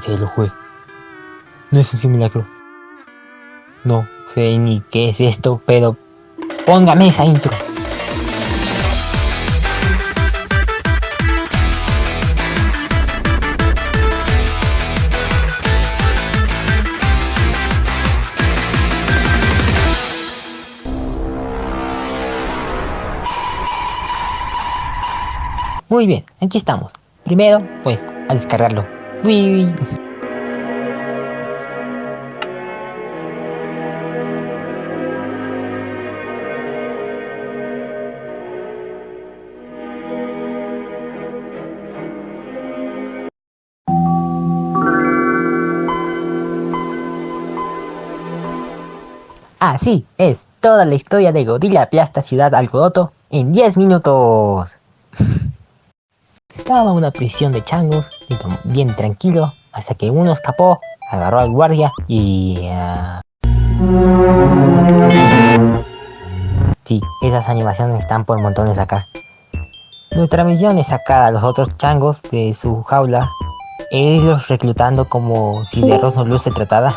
se lo jugué. No es un simulacro. No sé ni qué es esto, pero póngame esa intro. Muy bien, aquí estamos. Primero, pues, a descargarlo. Así es, toda la historia de Godzilla aplasta Ciudad Alboroto en 10 minutos. Estaba una prisión de changos, bien tranquilo, hasta que uno escapó, agarró al guardia y... Uh... Sí, esas animaciones están por montones acá. Nuestra misión es sacar a los otros changos de su jaula e irlos reclutando como si de Rosno Luz se tratara.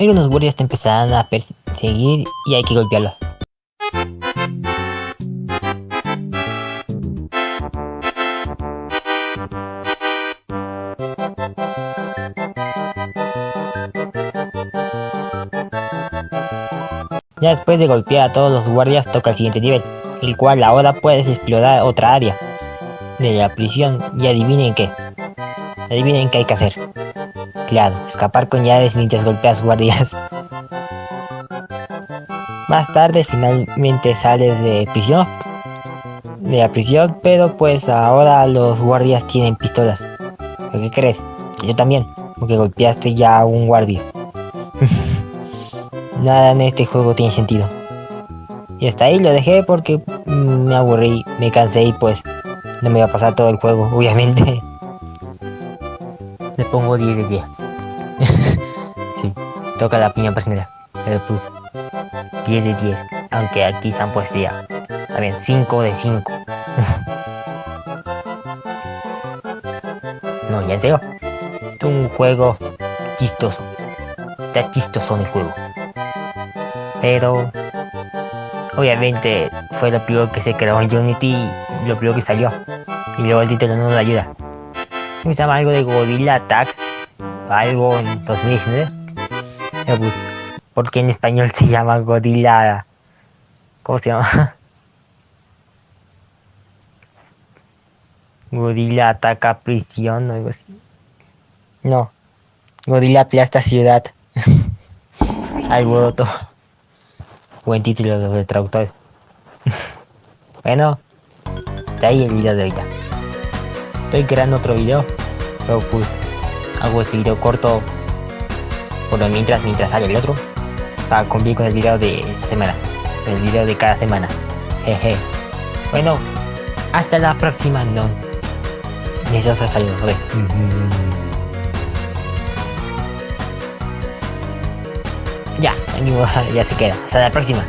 Algunos guardias te empezarán a perseguir y hay que golpearlos. Ya después de golpear a todos los guardias toca el siguiente nivel, el cual ahora puedes explorar otra área de la prisión y adivinen qué. Adivinen qué hay que hacer. Claro, escapar con llaves mientras golpeas guardias. Más tarde finalmente sales de prisión. De la prisión, pero pues ahora los guardias tienen pistolas. qué crees? Yo también, porque golpeaste ya a un guardia. Nada en este juego tiene sentido. Y hasta ahí lo dejé porque me aburrí, me cansé y pues no me iba a pasar todo el juego, obviamente. Le pongo 10 de 10. sí, toca la piña personal. Le puse 10 de 10. Aunque aquí se han puesto ya. Está bien, 5 de 5. no, ya en serio. Es un juego chistoso. Está chistoso en el juego pero obviamente fue lo primero que se creó en Unity lo primero que salió. Y luego el título no nos ayuda. Se llama algo de Godzilla Attack algo en 2019 pues, porque en español se llama Godzilla ¿cómo se llama? Godzilla ataca prisión o algo así. No. Godzilla aplasta ciudad. Alboroto Buen título de traductor. bueno, de ahí el video de ahorita. Estoy creando otro video, pero pues hago este video corto por lo mientras, mientras sale el otro, para cumplir con el video de esta semana, el video de cada semana. Jeje. Bueno, hasta la próxima, no. Y eso se ya se queda. Hasta la próxima.